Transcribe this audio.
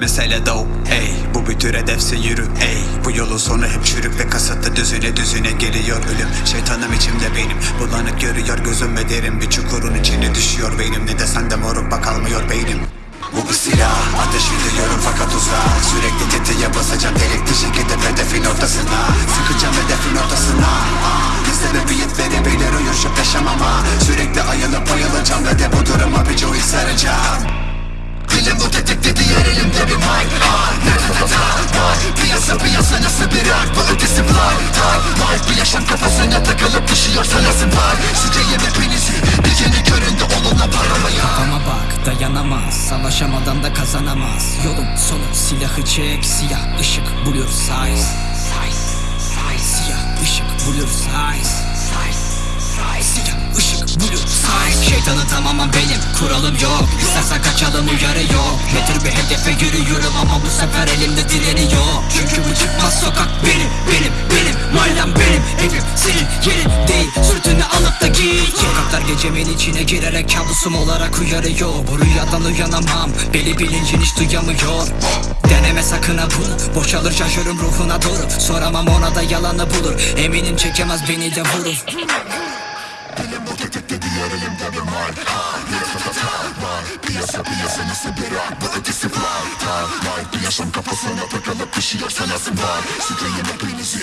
Mesele dope ey. Bu bir tür hedefse yürü ey. Bu yolun sonu hep çürük ve kasıtlı. Düzüne düzüne geliyor ölüm. Şeytanım içimde benim. Bulanık görüyor gözüm ve derin Bir çukurun içine düşüyor beynim. Ne desen de moruk bak almıyor beynim. Bu bir silah Ateş ediyorum fakat uzak Sürekli tetiğe basacağım delikli şekilde hedefin ortasına. Sıkacağım hedefin ortasına. Ah, Ne sebebiyet verebilir uyuşup yaşamama. Sürekli ayılıp bayılacağım ve de bu duruma bir cuhi saracağım bu ötesi fly Time life bir yaşam kafasına takılıp düşüyor sanasın var. Sıcayım hepinizi bir yeni göründe olunla paramaya Ama bak dayanamaz Savaşamadan da kazanamaz. Yolun sonu silahı çek Siyah ışık blur size. Siyah ışık blur size. Siyah ışık blur size. Şeytanın tamamen benim kuralım yok. İstersen kaçalım uyarı yok. Tür bir hedefe yürüyorum ama bu sefer elimde direni Çünkü bu yerin değil Sırtını alıp da git. Sokaklar gecemin içine girerek kabusum olarak uyarıyor. Bu rüyadan uyanamam Beli bilincin hiç duyamıyor. Deneme sakın ha bunu Boşalır şaşırım ruhuna doğru. Soramam ona da yalanı bulur Eminim çekemez beni de vurur. Dilim bu tetikte diğer elimde bir ne Piyasa piyasa nasıl bir art bu ötesi Time life bir yaşam kafasına takılıp düşüyor sanasın var. Sıcayım hepinizi